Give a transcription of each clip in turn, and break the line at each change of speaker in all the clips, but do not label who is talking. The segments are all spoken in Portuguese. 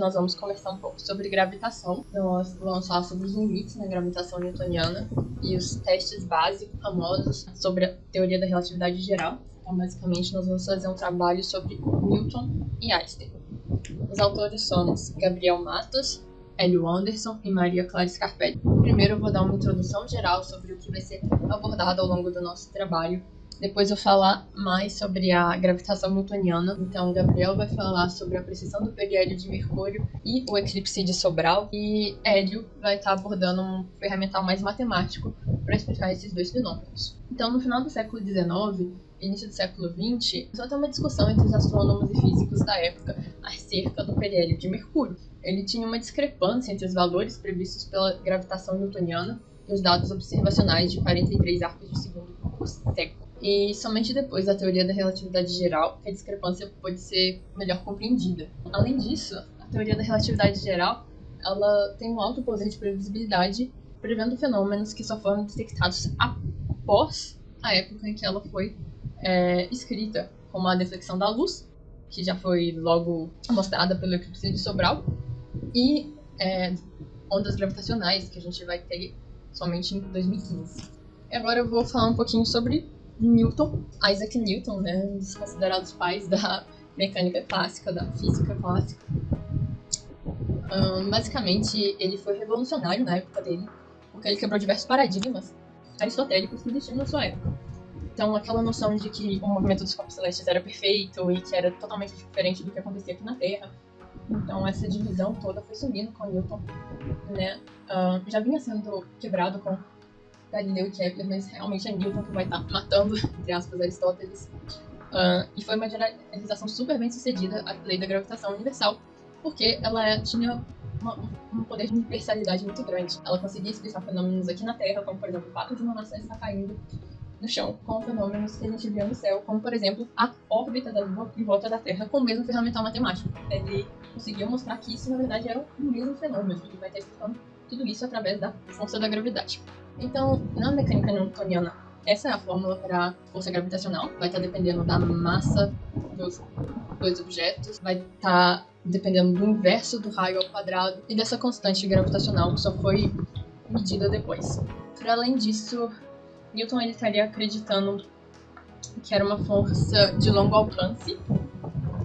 Nós vamos conversar um pouco sobre gravitação. Nós vamos falar sobre os limites na gravitação newtoniana e os testes básicos famosos sobre a teoria da relatividade geral. Então, basicamente, nós vamos fazer um trabalho sobre Newton e Einstein. Os autores somos Gabriel Matos, Hélio Anderson e Maria Clara Scarpelli. Primeiro eu vou dar uma introdução geral sobre o que vai ser abordado ao longo do nosso trabalho depois eu falar mais sobre a gravitação newtoniana. Então, Gabriel vai falar sobre a precessão do periélio de Mercúrio e o eclipse de Sobral. E Hélio vai estar abordando um ferramental mais matemático para explicar esses dois fenômenos. Então, no final do século XIX, início do século XX, a ter uma discussão entre os astrônomos e físicos da época acerca do periélio de Mercúrio. Ele tinha uma discrepância entre os valores previstos pela gravitação newtoniana e os dados observacionais de 43 arcos de segundo por século e somente depois da teoria da relatividade geral que a discrepância pode ser melhor compreendida. Além disso, a teoria da relatividade geral ela tem um alto poder de previsibilidade, prevendo fenômenos que só foram detectados após a época em que ela foi é, escrita, como a deflexão da luz, que já foi logo mostrada pelo eclipse de Sobral, e é, ondas gravitacionais, que a gente vai ter somente em 2015. E agora eu vou falar um pouquinho sobre Newton, Isaac Newton, né, um dos considerados pais da mecânica clássica, da física clássica. Um, basicamente, ele foi revolucionário na época dele, porque ele quebrou diversos paradigmas aristotélicos que existiam na sua época. Então, aquela noção de que o movimento dos corpos celestes era perfeito e que era totalmente diferente do que acontecia aqui na Terra. Então, essa divisão toda foi sumindo com Newton, né? Um, já vinha sendo quebrado com Galileu e Kepler, mas realmente é Newton que vai estar tá matando, entre aspas, Aristóteles. Uh, e foi uma generalização super bem sucedida a lei da gravitação universal, porque ela tinha uma, um poder de universalidade muito grande. Ela conseguia explicar fenômenos aqui na Terra, como por exemplo o fato de uma maçã estar caindo no chão, com fenômenos que a gente vê no céu, como por exemplo a órbita da Lua em volta da Terra, com o mesmo ferramental matemático. Ele conseguiu mostrar que isso na verdade era o mesmo fenômeno, e vai estar explicando tudo isso através da força da gravidade. Então, na mecânica newtoniana, essa é a fórmula para força gravitacional. Vai estar tá dependendo da massa dos dois objetos, vai estar tá dependendo do inverso do raio ao quadrado e dessa constante gravitacional que só foi medida depois. Para além disso, Newton ele estaria acreditando que era uma força de longo alcance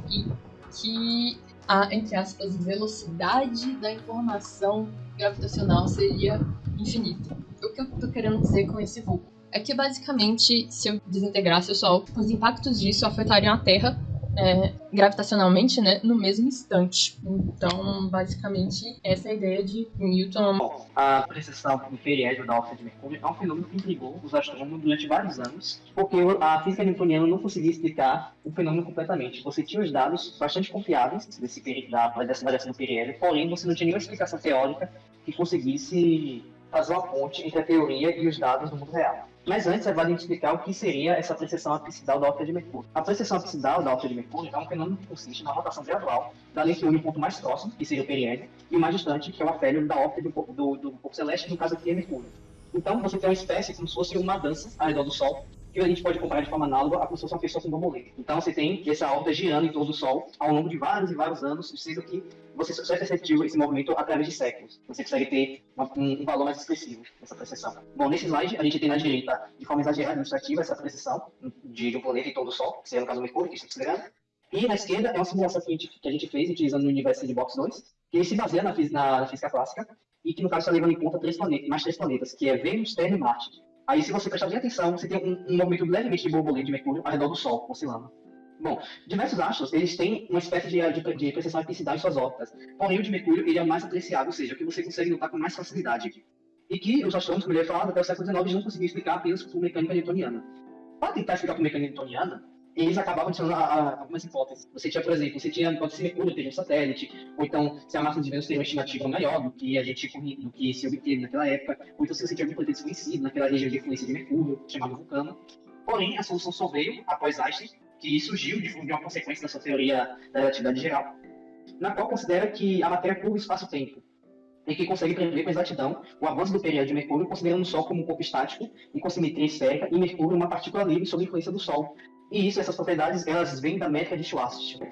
e que a, entre aspas, velocidade da informação gravitacional seria infinita o que eu tô querendo dizer com esse vulco? É que basicamente, se eu desintegrasse o Sol, os impactos disso afetariam a Terra é, gravitacionalmente, né, no mesmo instante. Então, basicamente, essa é a ideia de Newton.
Bom, a precessão periélio da órbita de Mercúrio é um fenômeno que intrigou os astrônomos durante vários anos, porque a física newtoniana não conseguia explicar o fenômeno completamente. Você tinha os dados bastante confiáveis desse, da, dessa variação do periélio, porém você não tinha nenhuma explicação teórica que conseguisse fazer uma ponte entre a teoria e os dados do mundo real. Mas antes é válido explicar o que seria essa precessão apsidal da órbita de Mercúrio. A precessão apsidal da órbita de Mercúrio é um fenômeno que consiste na rotação gradual da lente que une o ponto mais próximo, que seria o periélio, e o mais distante, que é o afélio da órbita do, do, do corpo celeste, no caso aqui é Mercúrio. Então você tem uma espécie como se fosse uma dança ao redor do Sol, que a gente pode comparar de forma análoga a uma pessoa com borboleta. Então você tem essa órbita girando em torno do Sol ao longo de vários e vários anos, sendo que você só é perceptível esse movimento através de séculos. Você consegue ter uma, um, um, valor mais expressivo dessa percepção. Bom, nesse slide a gente tem na direita, de forma exagerada, ilustrativa, essa percepção de, de um planeta em torno do Sol, que seria no caso o Mercúrio, que está acelerando. E na esquerda é uma simulação que a gente, que a gente fez utilizando o universo de Box 2, que se baseia na, na, na física clássica e que no caso está levando em conta três planetas, mais três planetas, que é Vênus, Terra e Marte. Aí, se você prestar bem atenção, você tem um, um movimento levemente de borboleta de Mercúrio ao redor do Sol, oscilando. Bom, diversos astros, eles têm uma espécie de, de, de precessão epicidade em suas órbitas. Porém, o de Mercúrio, ele é mais apreciado, ou seja, que você consegue notar com mais facilidade. E que os astrônomos, como eu ia falar, até o século XIX, não conseguiam explicar apenas por mecânica newtoniana. Para tentar explicar por mecânica newtoniana, eles acabavam adicionando a, a, algumas hipóteses. Você tinha, por exemplo, você tinha, pode ser Mercúrio ter um satélite, ou então se a massa de Vênus tem uma estimativa maior do que a gente do que se obteve naquela época, ou então se você tinha algum planeta desconhecido naquela região de influência de Mercúrio, chamado Vulcano. Porém, a solução só veio após Einstein, que surgiu de, uma consequência da sua teoria da relatividade geral, na qual considera que a matéria curva espaço-tempo, e que consegue prever com exatidão o avanço do período de Mercúrio, considerando o Sol como um corpo estático e com simetria esférica, e Mercúrio uma partícula livre sob influência do Sol, e isso, essas propriedades, elas vêm da métrica de Schwarzschild,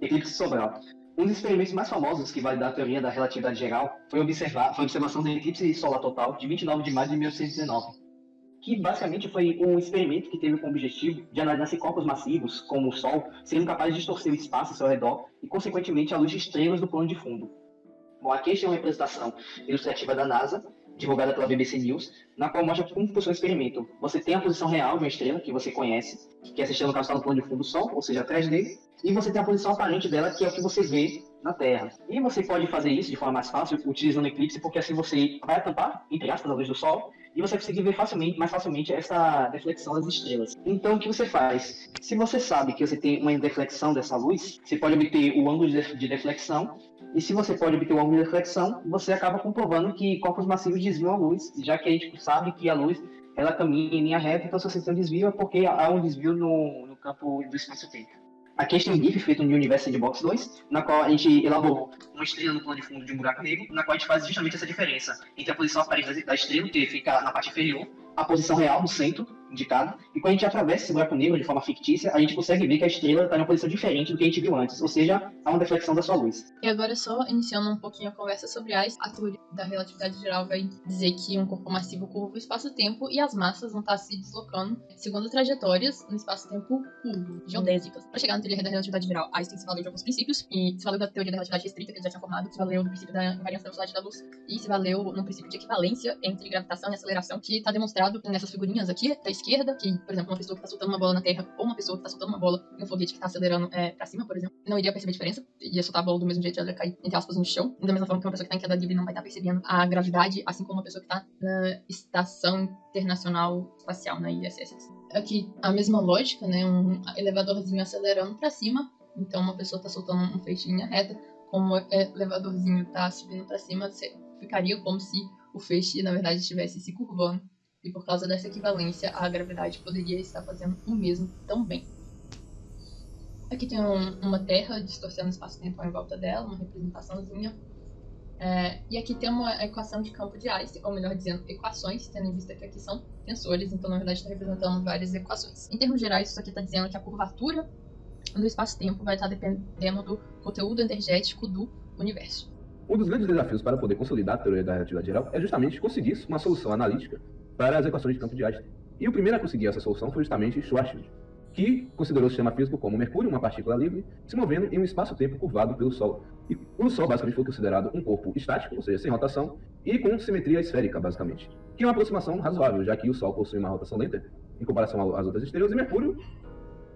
eclipse Sobral. Um dos experimentos mais famosos que vai dar a teoria da relatividade geral foi, observar, foi a observação do eclipse solar total de 29 de maio de 1819, que basicamente foi um experimento que teve como objetivo de analisar se corpos massivos, como o Sol, seriam capazes de distorcer o espaço ao seu redor e, consequentemente, a luz de estrelas do plano de fundo. Bom, aqui está uma representação ilustrativa da NASA, divulgada pela BBC News, na qual mostra como funciona o experimento. Você tem a posição real de uma estrela, que você conhece, que essa estrela no caso está no plano de fundo do Sol, ou seja, atrás dele, e você tem a posição aparente dela, que é o que você vê na Terra. E você pode fazer isso de forma mais fácil utilizando o eclipse, porque assim você vai tampar, entre aspas, a luz do Sol, e você consegue ver facilmente, mais facilmente essa deflexão das estrelas. Então, o que você faz? Se você sabe que você tem uma deflexão dessa luz, você pode obter o ângulo de deflexão e se você pode obter o ângulo de reflexão, você acaba comprovando que corpos massivos desviam a luz, já que a gente sabe que a luz ela caminha em linha reta, então se você tem um desvio é porque há um desvio no, no campo do espaço-tempo. Aqui a gente tem um GIF feito no University Box 2, na qual a gente elaborou uma estrela no plano de fundo de um buraco negro, na qual a gente faz justamente essa diferença entre a posição aparente da estrela, que fica na parte inferior, a posição real no centro, indicado, e quando a gente atravessa esse buraco negro de forma fictícia, a gente consegue ver que a estrela está em uma posição diferente do que a gente viu antes, ou seja, há uma deflexão da sua luz.
E agora, só iniciando um pouquinho a conversa sobre as, a teoria da relatividade geral vai dizer que um corpo massivo curva o espaço-tempo e as massas vão estar se deslocando segundo trajetórias no espaço-tempo curvo, geodésicas. Para chegar na teoria da relatividade geral, Einstein se valeu de alguns princípios, e se valeu da teoria da relatividade restrita, que ele já tinha formado, se valeu do princípio da invariância da velocidade da luz, e se valeu no princípio de equivalência entre gravitação e aceleração, que está demonstrado nessas figurinhas aqui, da esquerda, que, por exemplo, uma pessoa que está soltando uma bola na Terra ou uma pessoa que está soltando uma bola em um foguete que está acelerando é, para cima, por exemplo, não iria perceber a diferença, ia soltar a bola do mesmo jeito, ela ia cair, entre aspas, no chão, da mesma forma que uma pessoa que está em queda livre não vai estar tá percebendo a gravidade, assim como uma pessoa que está na Estação Internacional Espacial, na ISS. Aqui, a mesma lógica, né, um elevadorzinho acelerando para cima, então uma pessoa está soltando um feixe em linha reta, como o elevadorzinho está subindo para cima, ficaria como se o feixe, na verdade, estivesse se curvando e por causa dessa equivalência, a gravidade poderia estar fazendo o mesmo também. Aqui tem um, uma Terra distorcendo o espaço-tempo em volta dela, uma representaçãozinha. É, e aqui tem uma equação de campo de Einstein, ou melhor dizendo, equações, tendo em vista que aqui são tensores, então na verdade está representando várias equações. Em termos gerais, isso aqui está dizendo que a curvatura do espaço-tempo vai estar dependendo do conteúdo energético do universo.
Um dos grandes desafios para poder consolidar a teoria da relatividade geral é justamente conseguir uma solução analítica para as equações de campo de Einstein. E o primeiro a conseguir essa solução foi justamente Schwarzschild, que considerou o sistema físico como Mercúrio, uma partícula livre, se movendo em um espaço-tempo curvado pelo Sol. E o Sol basicamente foi considerado um corpo estático, ou seja, sem rotação, e com simetria esférica, basicamente. Que é uma aproximação razoável, já que o Sol possui uma rotação lenta em comparação às outras estrelas, e Mercúrio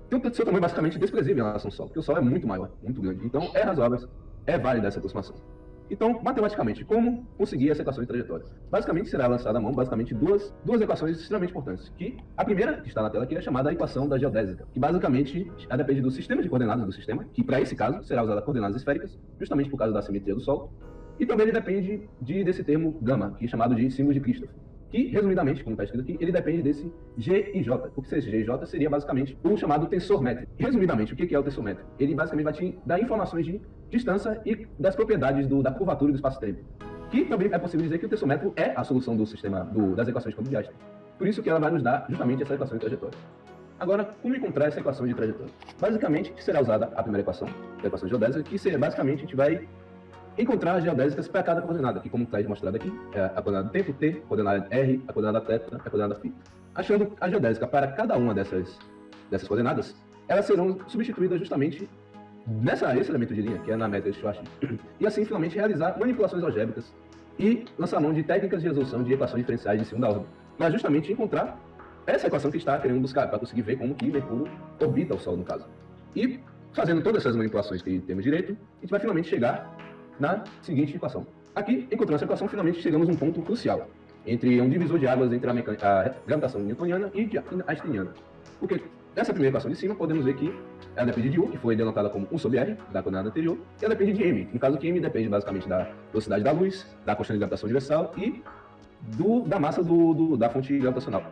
tem o seu tamanho basicamente desprezível em relação ao Sol, porque o Sol é muito maior, muito grande. Então é razoável, é válida essa aproximação. Então, matematicamente, como conseguir essa equação de trajetória? Basicamente, será lançada à mão basicamente duas, duas equações extremamente importantes. Que a primeira, que está na tela aqui, é chamada a equação da geodésica, que basicamente ela depende do sistema de coordenadas do sistema, que para esse caso será usada coordenadas esféricas, justamente por causa da simetria do Sol. E também ele depende de, desse termo gama, que é chamado de símbolo de Christoph que, resumidamente, como está escrito aqui, ele depende desse G e J, porque esse G e J seria basicamente o chamado tensor métrico. Resumidamente, o que é o tensor métrico? Ele basicamente vai te dar informações de distância e das propriedades do, da curvatura do espaço-tempo. Que também é possível dizer que o tensor métrico é a solução do sistema do, das equações de Einstein. Por isso que ela vai nos dar justamente essa equação de trajetória. Agora, como encontrar essa equação de trajetória? Basicamente, será usada a primeira equação, a equação geodésica, que seria, basicamente a gente vai encontrar as geodésicas para cada coordenada, que como está demonstrado aqui, é a coordenada tempo T, a coordenada R, a coordenada θ, a coordenada φ. Achando a geodésica para cada uma dessas, dessas coordenadas, elas serão substituídas justamente nessa, esse elemento de linha, que é na métrica de Schwarzschild, e assim finalmente realizar manipulações algébricas e lançar mão de técnicas de resolução de equações diferenciais de segunda ordem, para justamente encontrar essa equação que está querendo buscar, para conseguir ver como que Mercúrio orbita o Sol, no caso. E fazendo todas essas manipulações que temos direito, a gente vai finalmente chegar na seguinte equação. Aqui, encontrando essa equação, finalmente chegamos a um ponto crucial entre um divisor de águas entre a, a gravitação newtoniana e a einsteiniana. Porque nessa primeira equação de cima, podemos ver que ela depende de U, que foi denotada como 1 sobre R, da coordenada anterior, e ela depende de M, no caso que M depende basicamente da velocidade da luz, da constante de gravitação universal e do, da massa do, do, da fonte gravitacional.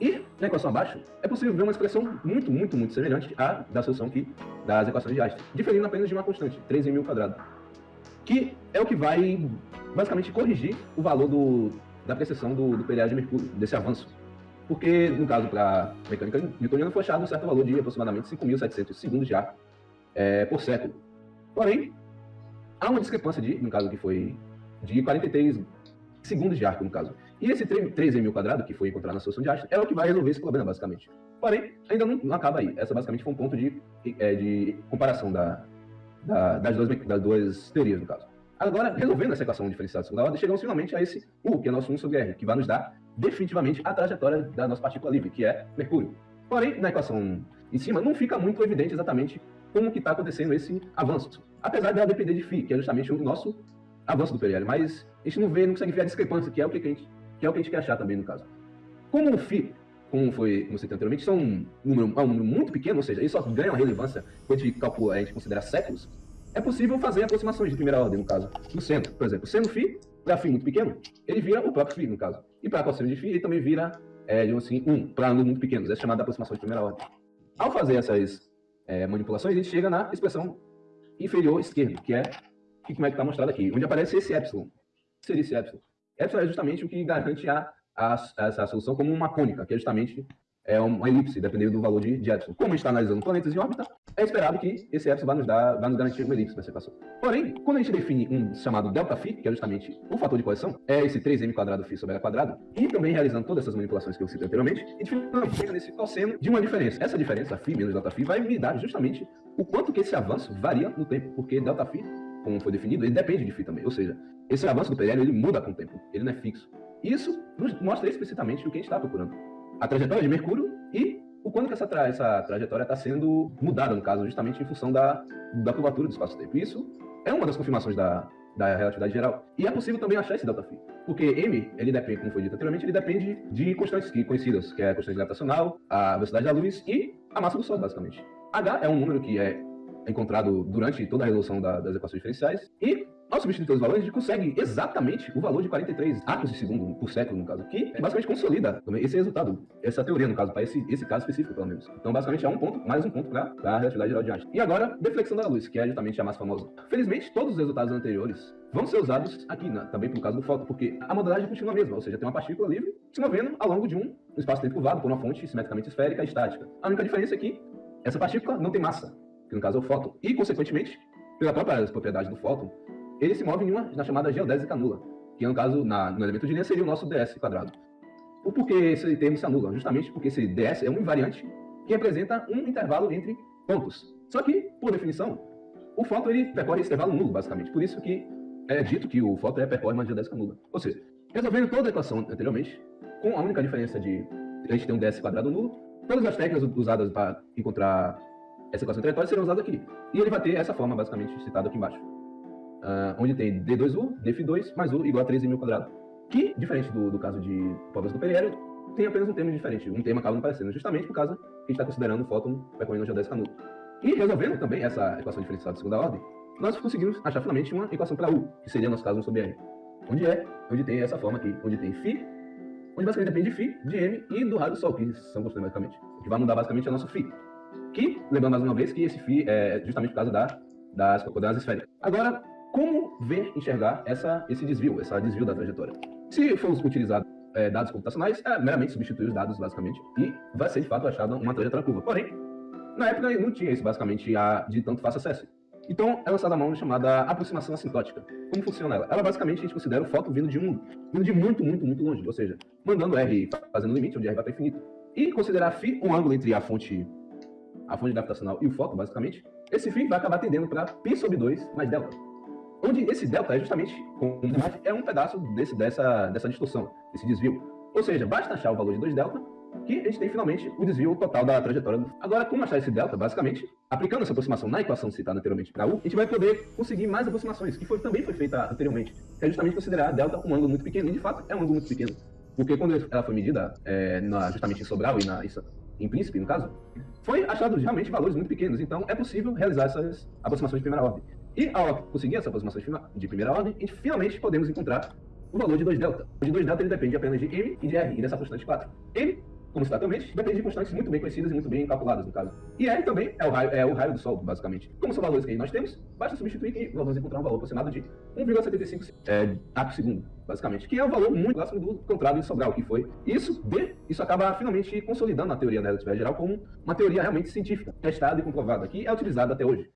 E na equação abaixo, é possível ver uma expressão muito, muito, muito semelhante à da solução aqui das equações de Einstein, diferindo apenas de uma constante, 3 em mil quadrado que é o que vai basicamente corrigir o valor do, da precessão do, do de Mercúrio, desse avanço. Porque, no caso, para a mecânica newtoniana, foi achado um certo valor de aproximadamente 5.700 segundos de ar é, por século. Porém, há uma discrepância de, no caso que foi de 43 segundos de arco, no caso. E esse 3m quadrado, que foi encontrado na solução de Einstein, é o que vai resolver esse problema, basicamente. Porém, ainda não, não acaba aí. Essa basicamente foi um ponto de, é, de comparação da, da, das, duas, das duas teorias, no caso. Agora, resolvendo essa equação diferencial de segunda ordem, chegamos finalmente a esse U, que é nosso 1 sobre R, que vai nos dar definitivamente a trajetória da nossa partícula livre, que é Mercúrio. Porém, na equação em cima, não fica muito evidente exatamente como que está acontecendo esse avanço. Apesar dela depender de φ, que é justamente o nosso avanço do periélio. Mas a gente não vê, não consegue ver a discrepância, que é o que a gente, que é o que a gente quer achar também no caso. Como o φ, como foi, como você anteriormente, são um número, é um número muito pequeno, ou seja, ele só ganha uma relevância quando a gente calcula, a gente considera séculos, é possível fazer aproximações de primeira ordem, no caso, do seno. Por exemplo, seno φ, para φ muito pequeno, ele vira o próprio φ, no caso. E para cosseno de φ, ele também vira, é, digamos assim, 1, um, para números muito pequenos. É chamada aproximação de primeira ordem. Ao fazer essas é, manipulações, a gente chega na expressão inferior esquerda, que é que, como é que está mostrado aqui, onde aparece esse epsilon. O que seria esse epsilon? Epsilon é justamente o que garante a, a, essa solução como uma cônica, que é justamente é uma elipse, dependendo do valor de, de epsilon. Como a gente está analisando planetas em órbita, é esperado que esse epsilon vai nos, dar, vai nos garantir uma elipse nessa equação. Porém, quando a gente define um chamado delta phi, que é justamente o fator de correção, é esse 3m quadrado φ sobre a quadrado, e também realizando todas essas manipulações que eu citei anteriormente, a gente fica nesse cosseno de uma diferença. Essa diferença, φ menos delta phi, vai me dar justamente o quanto que esse avanço varia no tempo, porque delta phi, como foi definido, ele depende de φ também. Ou seja, esse avanço do periélio, ele muda com o tempo, ele não é fixo. Isso nos mostra explicitamente o que a gente está procurando. A trajetória de Mercúrio e o quanto que essa, tra essa trajetória está sendo mudada, no caso, justamente em função da, da curvatura do espaço-tempo. Isso é uma das confirmações da, da relatividade geral. E é possível também achar esse delta phi. Porque M, ele depende, como foi dito anteriormente, ele depende de constantes conhecidas, que é a constante gravitacional, a velocidade da luz e a massa do Sol, basicamente. H é um número que é encontrado durante toda a resolução da, das equações diferenciais. E, ao substituir os valores, a gente consegue exatamente o valor de 43 átomos de segundo por século, no caso, que basicamente consolida esse resultado, essa teoria, no caso, para esse, esse caso específico, pelo menos. Então, basicamente, é um ponto, mais um ponto para a relatividade geral de Einstein. E agora, deflexão da luz, que é justamente a mais famosa. Felizmente, todos os resultados anteriores vão ser usados aqui, né, também por causa do fóton, porque a modelagem continua a mesma, ou seja, tem uma partícula livre se movendo ao longo de um espaço-tempo curvado por uma fonte simetricamente esférica e estática. A única diferença é que essa partícula não tem massa, que no caso é o fóton, e, consequentemente, pela própria propriedade do fóton, ele se move em uma, na chamada geodésica nula, que no caso, na, no elemento de linha, seria o nosso ds quadrado. O porquê esse termo se anula? Justamente porque esse ds é um invariante que representa um intervalo entre pontos. Só que, por definição, o fóton ele percorre esse intervalo nulo, basicamente. Por isso que é dito que o fóton é percorre uma geodésica nula. Ou seja, resolvendo toda a equação anteriormente, com a única diferença de a gente ter um ds quadrado nulo, todas as técnicas usadas para encontrar essa equação trajetória será usada aqui. E ele vai ter essa forma, basicamente, citada aqui embaixo Uh, onde tem D2U, dφ2 mais U igual a 13 mil quadrado. Que, diferente do, do caso de provas do periélio, tem apenas um termo diferente. Um termo acaba não aparecendo, justamente por causa que a gente está considerando o fóton percorrendo a geodésica nulo. E resolvendo também essa equação diferencial de segunda ordem, nós conseguimos achar finalmente uma equação para U, que seria, no nosso caso, 1 sobre R. Onde é, onde tem essa forma aqui, onde tem φ, onde basicamente depende de φ, de M e do raio do Sol, que são constantes basicamente. O que vai mudar basicamente é o nosso φ. Que, lembrando mais uma vez, que esse φ é justamente por causa da, das coordenadas esféricas. Agora, como ver, enxergar essa, esse desvio, esse desvio da trajetória? Se for utilizado é, dados computacionais, é meramente substituir os dados, basicamente, e vai ser, de fato, achada uma trajetória curva. Porém, na época não tinha isso, basicamente, a, de tanto fácil acesso. Então, é lançada a mão chamada aproximação assintótica. Como funciona ela? Ela, basicamente, a gente considera o foto vindo de um, vindo de muito, muito, muito longe, ou seja, mandando R fazendo limite, onde R vai para infinito. E considerar φ um ângulo entre a fonte a fonte gravitacional e o fóton, basicamente, esse φ vai acabar tendendo para π sobre 2 mais delta. Onde esse delta é justamente, como é um pedaço desse, dessa, dessa distorção, desse desvio. Ou seja, basta achar o valor de 2 delta que a gente tem finalmente o desvio total da trajetória. Agora, como achar esse delta? Basicamente, aplicando essa aproximação na equação citada anteriormente para U, a gente vai poder conseguir mais aproximações, que foi, também foi feita anteriormente, que é justamente considerar delta um ângulo muito pequeno, e de fato é um ângulo muito pequeno. Porque quando ela foi medida é, na, justamente em Sobral e na, em Príncipe, no caso, foi achado realmente valores muito pequenos. Então, é possível realizar essas aproximações de primeira ordem. E ao conseguir essa aproximação de primeira ordem, a gente finalmente podemos encontrar o valor de 2 delta. O de 2 delta ele depende apenas de m e de r, e dessa constante 4. m como citado também, depende de constantes muito bem conhecidas e muito bem calculadas, no caso. E R também é o raio, é o raio do Sol, basicamente. Como são valores que nós temos, basta substituir e vamos encontrar um valor aproximado de 1,75 é, ato segundo, basicamente, que é um valor muito próximo do encontrado em Sobral, que foi isso de, isso acaba finalmente consolidando a teoria da relatividade geral como uma teoria realmente científica, testada e comprovada, que é utilizada até hoje.